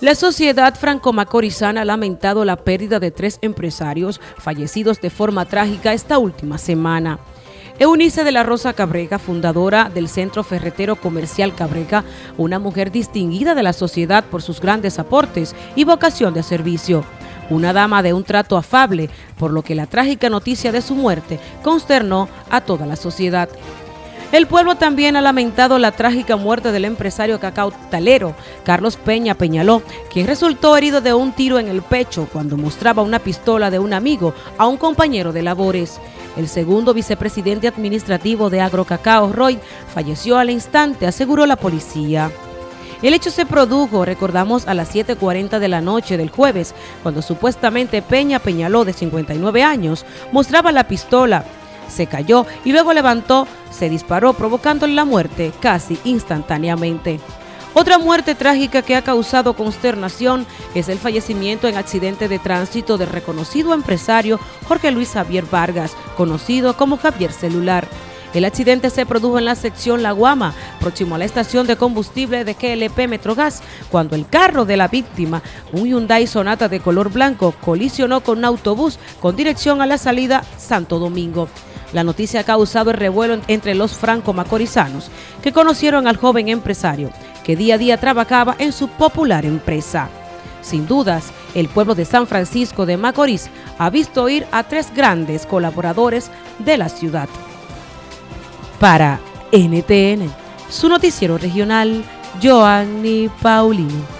La sociedad franco-macorizana ha lamentado la pérdida de tres empresarios fallecidos de forma trágica esta última semana. Eunice de la Rosa Cabrega, fundadora del Centro Ferretero Comercial Cabrega, una mujer distinguida de la sociedad por sus grandes aportes y vocación de servicio. Una dama de un trato afable, por lo que la trágica noticia de su muerte consternó a toda la sociedad. El pueblo también ha lamentado la trágica muerte del empresario cacao talero Carlos Peña Peñaló, quien resultó herido de un tiro en el pecho cuando mostraba una pistola de un amigo a un compañero de labores. El segundo vicepresidente administrativo de Agrocacao, Roy, falleció al instante, aseguró la policía. El hecho se produjo, recordamos, a las 7.40 de la noche del jueves, cuando supuestamente Peña Peñaló, de 59 años, mostraba la pistola se cayó y luego levantó, se disparó provocándole la muerte casi instantáneamente. Otra muerte trágica que ha causado consternación es el fallecimiento en accidente de tránsito del reconocido empresario Jorge Luis Javier Vargas, conocido como Javier Celular. El accidente se produjo en la sección La Guama, próximo a la estación de combustible de KLP Metrogas, cuando el carro de la víctima, un Hyundai Sonata de color blanco, colisionó con un autobús con dirección a la salida Santo Domingo. La noticia ha causado el revuelo entre los franco-macorizanos que conocieron al joven empresario que día a día trabajaba en su popular empresa. Sin dudas, el pueblo de San Francisco de Macorís ha visto ir a tres grandes colaboradores de la ciudad. Para NTN, su noticiero regional, Joanny Paulino.